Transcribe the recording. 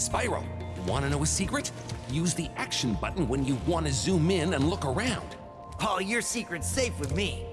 Spyro, wanna know a secret? Use the action button when you wanna zoom in and look around. Oh, your secret's safe with me.